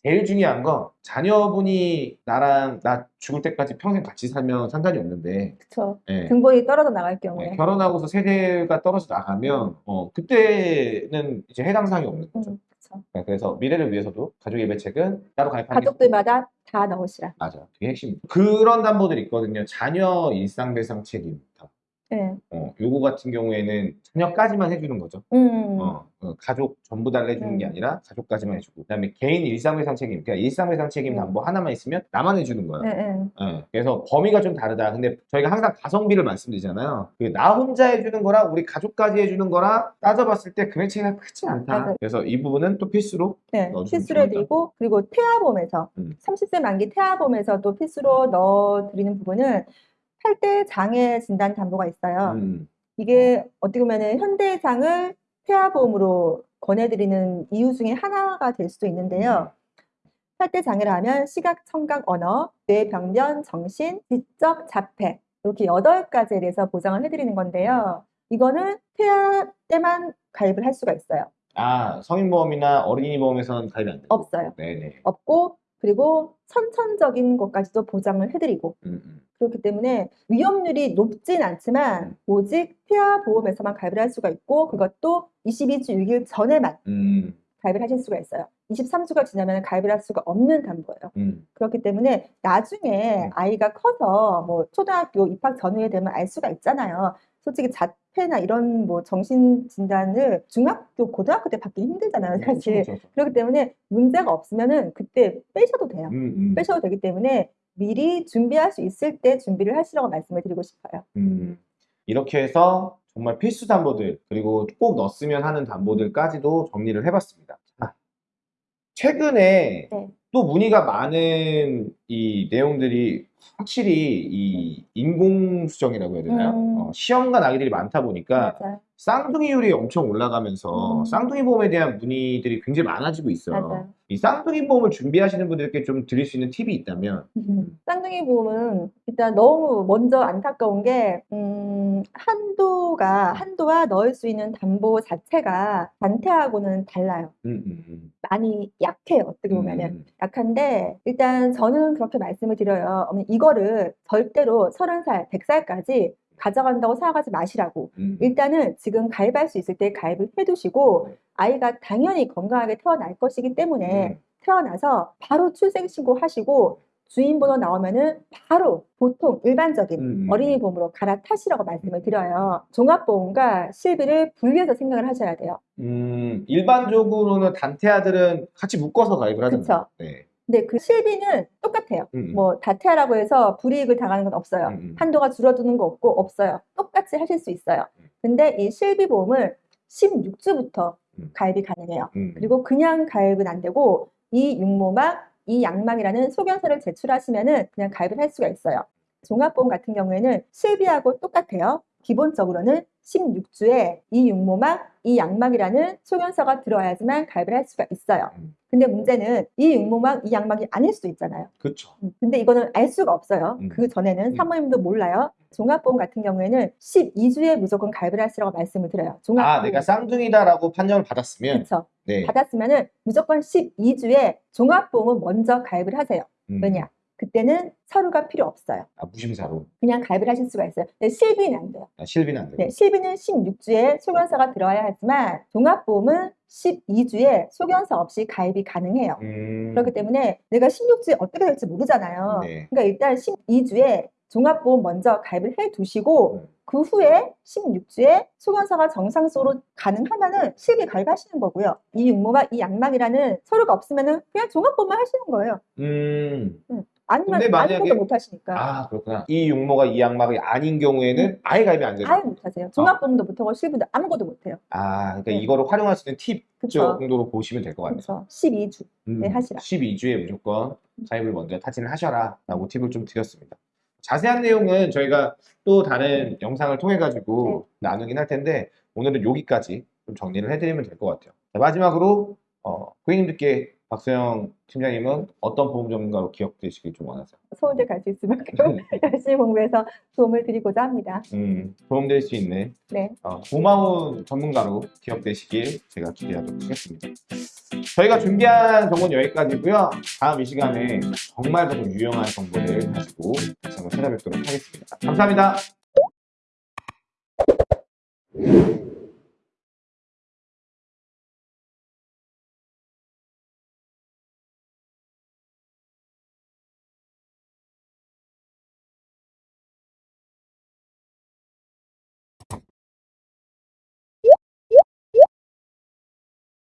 제일 중요한 건 자녀분이 나랑 나 죽을 때까지 평생 같이 살면 상관이 없는데 그렇죠. 예. 등본이 떨어져 나갈 경우에. 예, 결혼하고서 세대가 떨어져 나가면 어, 그때는 이제 해당 사항이 없는 거죠. 음, 그렇죠. 네, 그래서 미래를 위해서도 가족 예배책은 따로 가입하는 게 가족들마다 다 넣으시라. 맞아. 그게 핵심. 그런 담보들이 있거든요. 자녀 일상 배상 책임. 네. 어, 요거 같은 경우에는 자녀까지만 해주는 거죠. 음. 어, 어, 가족 전부 다 해주는 게 음. 아니라 가족까지만 해주고. 그 다음에 개인 일상배상 책임. 그러니까 일상배상 책임 음. 담보 하나만 있으면 나만 해주는 거예요. 네, 네. 예, 그래서 범위가 좀 다르다. 근데 저희가 항상 가성비를 말씀드리잖아요. 그나 혼자 해주는 거랑 우리 가족까지 해주는 거랑 따져봤을 때 금액 차이가 크지 않다. 맞아요. 그래서 이 부분은 또 필수로 네, 필수로. 해드리고 그리고 태아보험에서 음. 30세 만기 태아보험에서도 필수로 넣어드리는 부분은 팔대 장애 진단 담보가 있어요. 음, 이게 어떻게 보면 은 현대장을 태아보험으로 권해드리는 이유 중에 하나가 될 수도 있는데요. 팔대 장애라 하면 시각, 청각, 언어, 뇌, 병변, 정신, 지적, 자폐 이렇게 여덟 가지에 대해서 보장을 해드리는 건데요. 이거는 태아 때만 가입을 할 수가 있어요. 아 성인보험이나 어린이보험에서는 가입이 안 돼요. 없어요. 네네. 없고 그리고 선천적인 것까지도 보장을 해드리고 음, 음. 그렇기 때문에 위험률이 높진 않지만 오직 태아 보험에서만 가입을 할 수가 있고 그것도 22주 6일 전에만 음, 가입을 하실 수가 있어요. 23주가 지나면 가입을 할 수가 없는 담보예요. 음, 그렇기 때문에 나중에 음. 아이가 커서 뭐 초등학교 입학 전후에 되면 알 수가 있잖아요. 솔직히 자 폐나 이런 뭐 정신 진단을 중학교, 고등학교 때 받기 힘들잖아요, 사실. 그렇죠, 그렇죠. 그렇기 때문에 문제가 없으면은 그때 빼셔도 돼요. 음, 음, 빼셔도 되기 때문에 미리 준비할 수 있을 때 준비를 하시라고 말씀을 드리고 싶어요. 음. 이렇게 해서 정말 필수 담보들 그리고 꼭 넣었으면 하는 담보들까지도 정리를 해봤습니다. 자, 최근에 네. 또 문의가 많은 이 내용들이 확실히 이 인공수정이라고 해야 되나요? 음. 어, 시험관 아기들이 많다 보니까 맞아요. 쌍둥이율이 엄청 올라가면서 음. 쌍둥이 보험에 대한 문의들이 굉장히 많아지고 있어요. 맞아요. 이 쌍둥이 보험을 준비하시는 분들께 좀 드릴 수 있는 팁이 있다면 음. 쌍둥이 보험은 일단 너무 먼저 안타까운 게 음, 한도가 한도와 넣을 수 있는 담보 자체가 단태하고는 달라요. 음, 음, 음. 많이 약해요. 어떻게 보면은 음, 약한데 일단 저는 그렇게 말씀을 드려요. 이거를 절대로 30살, 100살까지 가져간다고 생각하지 마시라고. 음. 일단은 지금 가입할 수 있을 때 가입을 해두시고 아이가 당연히 건강하게 태어날 것이기 때문에 음. 태어나서 바로 출생신고 하시고 주인번호 나오면은 바로 보통 일반적인 음. 어린이 보험으로 갈아타시라고 말씀을 드려요. 종합보험과 실비를 분리해서 생각을 하셔야 돼요. 음, 일반적으로는 단태 아들은 같이 묶어서 가입을 하잖아요. 그쵸. 네. 근데 그 실비는 똑같아요. 음, 음. 뭐 다태아라고 해서 불이익을 당하는 건 없어요. 음, 음. 한도가 줄어드는 거 없고 없어요. 똑같이 하실 수 있어요. 음. 근데 이 실비 보험을 16주부터 음. 가입이 가능해요. 음. 그리고 그냥 가입은 안 되고 이 육모막, 이 양막이라는 소견서를 제출하시면은 그냥 가입을 할 수가 있어요. 종합보험 같은 경우에는 실비하고 똑같아요. 기본적으로는 16주에 이 육모막, 이 양막이라는 소견서가 들어야지만 가입을 할 수가 있어요. 음. 근데 문제는 이 육모막, 이 양막이 아닐 수도 있잖아요. 그쵸. 음, 근데 이거는 알 수가 없어요. 음. 그 전에는 음. 사모님도 몰라요. 종합보험 같은 경우에는 12주에 무조건 가입을 하시라고 말씀을 드려요. 종합보험. 아, 내가 쌍둥이다라고 판정을 받았으면, 그렇죠. 네. 받았으면은 무조건 12주에 종합보험은 먼저 가입을 하세요. 음. 왜냐? 그때는 서류가 필요 없어요. 아, 무심사로. 그냥 가입을 하실 수가 있어요. 근데 실비는 안 돼요. 아, 실비는 안 되고. 네, 실비는 16주에 소견서가 들어야 하지만 종합보험은 12주에 소견서 없이 가입이 가능해요. 음. 그렇기 때문에 내가 16주에 어떻게 될지 모르잖아요. 네. 그러니까 일단 12주에 종합보험 먼저 가입을 해 두시고 음. 그 후에 16주에 소견서가 정상적으로 가능하면은 실비 가입하시는 거고요. 이 육모막, 이 양막이라는 서류가 없으면은 그냥 종합보험만 하시는 거예요. 음. 아니면 만약에- 못 하시니까. 아, 그렇구나. 이 육모가 이 양막이 아닌 경우에는 아예 가입이 안 되죠. 아예 못 하세요. 종합보험도 못 하고 실비도 아무것도 못 해요. 아, 그러니까 네. 이거를 활용할 수 있는 팁 그쵸. 정도로 보시면 될 것 같네요. 그래서 12주. 음, 네, 하시라. 12주에 무조건 가입을 먼저 타진을 하셔라 라고 팁을 좀 드렸습니다. 자세한 내용은 저희가 또 다른 영상을 통해 가지고 나누긴 할 텐데 오늘은 여기까지 좀 정리를 해드리면 될 것 같아요. 자, 마지막으로 어, 고객님들께 박소영 팀장님은 어떤 보험 전문가로 기억되시길 좀 원하세요? 서울대 갈 수 있을 만큼 열심히 공부해서 도움을 드리고자 합니다. 음, 도움될 수 있는 네. 어, 고마운 전문가로 기억되시길 제가 기대하도록 하겠습니다. 저희가 준비한 정보는 여기까지고요. 다음 이 시간에 정말 더 유용한 정보를 가지고 다시 한번 찾아뵙도록 하겠습니다. 감사합니다.